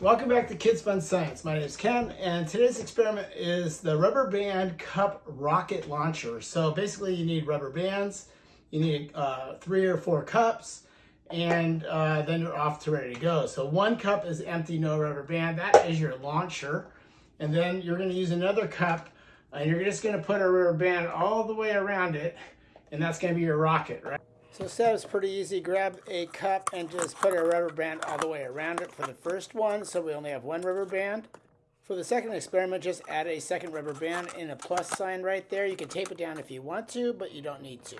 Welcome back to Kids Fun Science. My name is Ken, and today's experiment is the rubber band cup rocket launcher. So basically you need rubber bands, you need uh, three or four cups, and uh, then you're off to ready to go. So one cup is empty, no rubber band. That is your launcher. And then you're gonna use another cup, and you're just gonna put a rubber band all the way around it, and that's gonna be your rocket, right? So setup is pretty easy. Grab a cup and just put a rubber band all the way around it for the first one, so we only have one rubber band. For the second experiment, just add a second rubber band in a plus sign right there. You can tape it down if you want to, but you don't need to.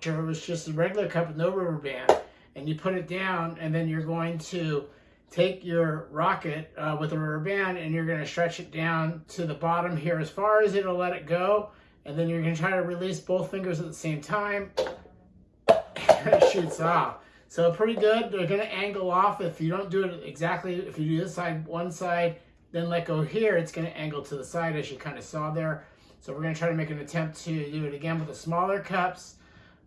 Sure, it was just a regular cup with no rubber band, and you put it down, and then you're going to take your rocket uh, with a rubber band, and you're going to stretch it down to the bottom here as far as it'll let it go, and then you're going to try to release both fingers at the same time off. So pretty good. They're going to angle off. If you don't do it exactly, if you do this side, one side, then let go here, it's going to angle to the side as you kind of saw there. So we're going to try to make an attempt to do it again with the smaller cups.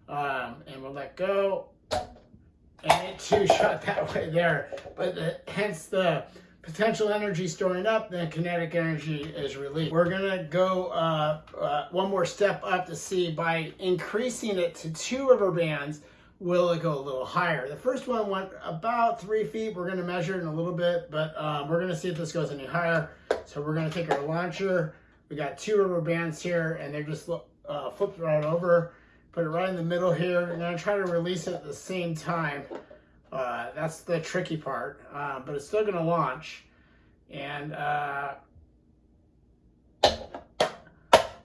Um, and we'll let go. And it too shot that way there. But the, hence the potential energy storing up, then kinetic energy is released. We're gonna go uh, uh, one more step up to see by increasing it to two rubber bands, will it go a little higher? The first one went about three feet. We're gonna measure it in a little bit, but um, we're gonna see if this goes any higher. So we're gonna take our launcher. We got two rubber bands here and they're just uh, flipped right over. Put it right in the middle here. And I'm try to release it at the same time. Uh, that's the tricky part, uh, but it's still going to launch. And uh,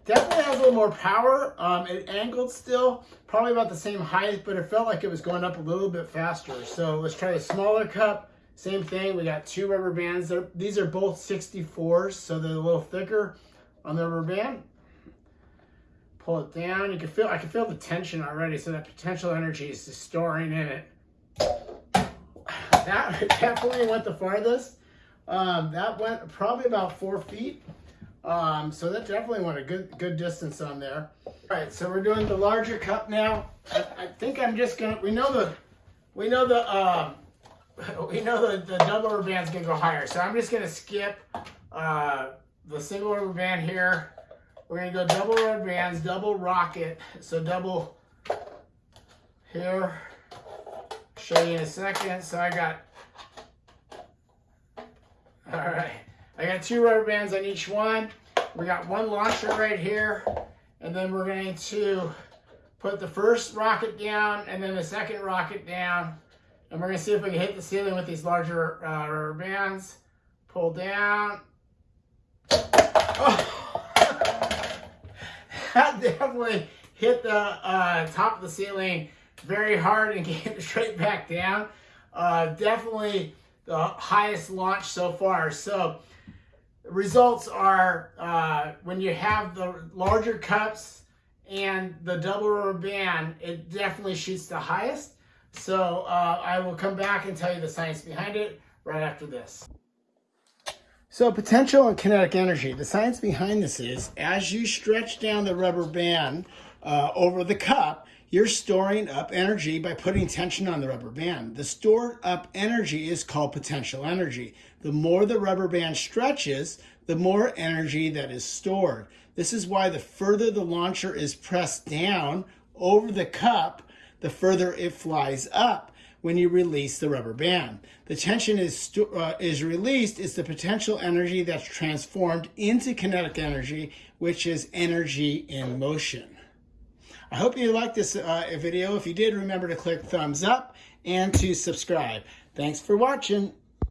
definitely has a little more power. Um, it angled still, probably about the same height, but it felt like it was going up a little bit faster. So let's try a smaller cup. Same thing, we got two rubber bands. They're, these are both 64s, so they're a little thicker on the rubber band. Pull it down. You can feel, I can feel the tension already, so that potential energy is just storing in it that definitely went the farthest. Um, that went probably about four feet. Um, so that definitely went a good good distance on there. All right, so we're doing the larger cup now. I, I think I'm just gonna. We know the we know the uh, we know the, the double rubber band's gonna go higher. So I'm just gonna skip uh, the single rubber band here. We're gonna go double rubber bands, double rocket. So double here show you in a second. So I got, all right, I got two rubber bands on each one. We got one launcher right here, and then we're going to put the first rocket down and then the second rocket down. And we're going to see if we can hit the ceiling with these larger uh, rubber bands. Pull down. Oh. that definitely hit the uh, top of the ceiling very hard and came straight back down. Uh, definitely the highest launch so far. So results are uh, when you have the larger cups and the double rubber band, it definitely shoots the highest. So uh, I will come back and tell you the science behind it right after this. So potential and kinetic energy. The science behind this is as you stretch down the rubber band uh, over the cup, you're storing up energy by putting tension on the rubber band. The stored up energy is called potential energy. The more the rubber band stretches, the more energy that is stored. This is why the further the launcher is pressed down over the cup, the further it flies up when you release the rubber band. The tension is, uh, is released is the potential energy that's transformed into kinetic energy, which is energy in motion. I hope you liked this uh, video. If you did, remember to click thumbs up and to subscribe. Thanks for watching.